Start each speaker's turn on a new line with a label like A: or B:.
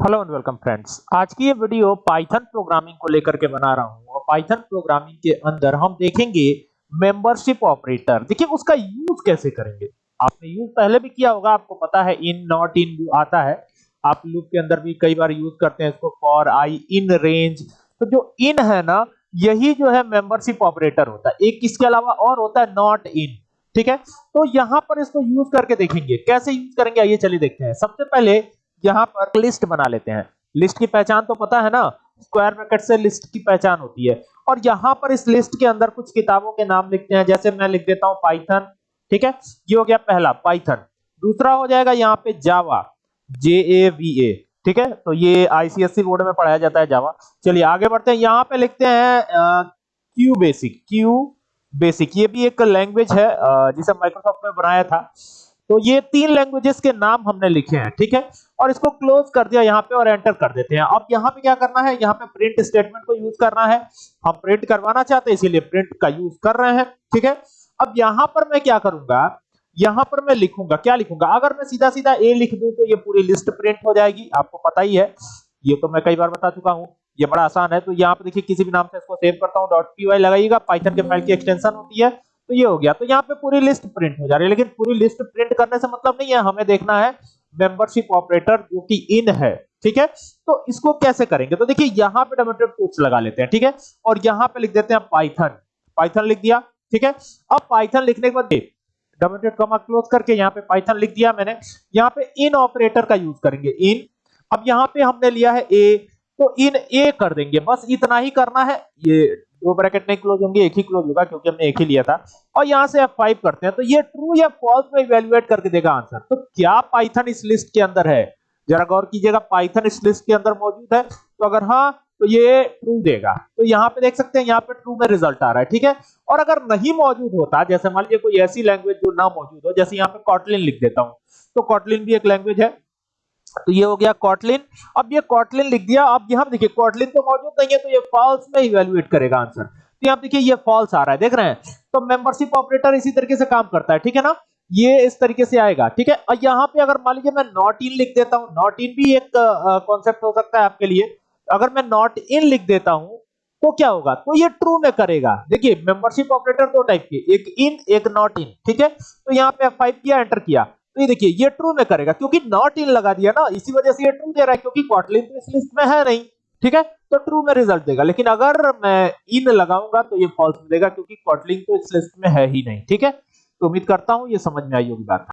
A: Hello and welcome friends आज की ये वीडियो पाइथन प्रोग्रामिंग को लेकर के बना रहा हूँ और पाइथन प्रोग्रामिंग के अंदर हम देखेंगे मेंबरशिप ऑपरेटर देखिए, उसका यूज़ कैसे करेंगे? आपने यूज़ पहले भी किया होगा, आपको पता है इन नॉट इन आता है। आप लूप के अंदर भी कई बार यूज़ करते हैं इसको फॉर आई इन रेंज तो जो इन है ना, यही जो है मेंबरशिप ऑपरेटर होता है। एक इसके अलावा और होता है नॉट इन ठीक है? तो यहाँ पर इसको यूज़ करके देखेंगे। कैसे यूज़ करेंगे? आइए चलिए देखते हैं। सबसे पहले यहाँ पर लिस्ट बना लेते हैं। लिस्ट की पहचान तो पता है ना? स्क्वायर ब्रैकेट से लिस्ट की पहचान होती है। और यहाँ पर इस लिस्ट के अंदर कुछ किताबों के नाम लिखते हैं। जैसे मैं लिख देता हूँ पाइथन ठीक है? ये हो गया पहला पाइथन दूसरा हो जाएगा यहाँ पे जावा जे ए वी ए ठीक है? तो ये आईसीएससी बोर्ड में पढ़ाया जाता है जावा चलिए आगे बढ़ते हैं। यहाँ पे लिखते हैं क्यू बेसिक क्यू बेसिक ये भी एक लैंग्वेज है जिसे माइक्रोसॉफ्ट में बनाया था। तो ये तीन लैंग्वेजेस के नाम हमने लिखे हैं, ठीक है? और इसको क्लोज कर दिया यहाँ पे और एंटर कर देते हैं। अब यहाँ पे क्या करना है? यहाँ पे प्रिंट स्टेटमेंट को यूज़ करना है। हम प्रिंट करवाना चाहते हैं, इसीलिए प्रिंट का यूज़ कर रहे हैं, ठीक है? अब यहाँ पर मैं क्या करूँगा? यहाँ पर मैं लिखूँगा, क्या लिखूँगा? अगर मैं सीधा सीधा ए लिख दूँ तो ये पूरी लिस्ट प्रिंट हो जाएगी, आपको पता ही है। ये तो मैं कई बार बता चुका हूँ, ये बड़ा आसान है। तो यहाँ पे देखिए, किसी भी नाम से इसको सेव करता हूँ डॉट पी लगाइएगा पाइथन के फ़ाइल की एक्सटेंशन होती है। तो ये हो गया। तो यहाँ पे पूरी लिस्ट प्रिंट हो जा रही है, लेकिन पूरी लिस्ट प्रिंट करने से मतलब नहीं है, हमें देखना है मेंबरशिप ऑपरेटर जो कि इन है, ठीक है? तो इसको कैसे करेंगे? तो देखिए, यहाँ पे डोमेटेड कोट्स लगा लेते हैं, ठीक है? और यहाँ पे लिख देते हैं पाइथन पाइथन लिख दिया, ठीक है? अब पाइथन लिखने के बाद डोमेटेड कॉमा क्लोज करके यहाँ पे पाइथन लिख दिया मैंने। यहाँ पे इन ऑपरेटर का यूज़ करेंगे इन अब यहाँ पे हमने लिया है ए तो इन ए कर देंगे। बस इतना ही करना है, ये दो ब्रैकेट नहीं क्लोज होंगे, एक ही क्लोज होगा क्योंकि हमने एक ही लिया था। और यहाँ से F5 करते हैं तो ये ट्रू या फॉल्स में इवैल्यूएट करके देगा आंसर तो क्या पाइथन इस लिस्ट के अंदर है? जरा गौर कीजिएगा पाइथन इस लिस्ट के अंदर मौजूद है। तो अगर हाँ तो ये ट्रू देगा। तो यहाँ पे देख सकते हैं, यहाँ पे ट्रू में रिज़ल्ट आ रहा है, ठीक है? और अगर नहीं मौजूद होता, जैसे मान लीजिए कोई ऐसी लैंग्वेज जो ना मौजूद हो, जैसे यहाँ पे कॉटलिन लिख देता हूँ। तो कॉटलिन भी एक लैंग्वेज है। तो ये हो गया कॉटलिन अब ये कॉटलिन लिख दिया। अब यहाँ देखिए कॉटलिन तो मौजूद नहीं है तो ये फॉल्स में इवैल्यूएट करेगा आंसर तो यहाँ देखिए, ये फॉल्स आ रहा है, देख रहे हैं? तो मेंबरशिप ऑपरेटर इसी तरीके से काम करता है, ठीक है ना? ये इस तरीके से आएगा, ठीक है? और यहाँ पे अगर मान लीजिए मैं नॉट इन लिख देता हूँ नॉट इन भी एक कॉन्सेप्ट हो सकता है आपके लिए। अगर मैं नॉट इन लिख देता हूँ तो क्या होगा? तो ये ट्रू में करेगा। देखिए मेंबरशिप ऑपरेटर दो टाइप के, एक इन एक नॉट इन ठीक है? तो यहाँ पे F5 किया एंटर किया। तो ये देखिए, ये ट्रू में करेगा, क्योंकि नॉट इन लगा दिया ना, इसी वजह से ये ट्रू दे रहा है, क्योंकि कॉटलिन तो इस लिस्ट में है नहीं, ठीक है? तो ट्रू में रिज़ल्ट देगा, लेकिन अगर मैं इन लगाऊँगा तो ये फॉल्स मिलेगा, क्योंकि कॉटलिन तो इस लिस्ट में है ही नहीं, ठीक है? तो उम्मीद करता हूँ ये समझ में आई होगी बात।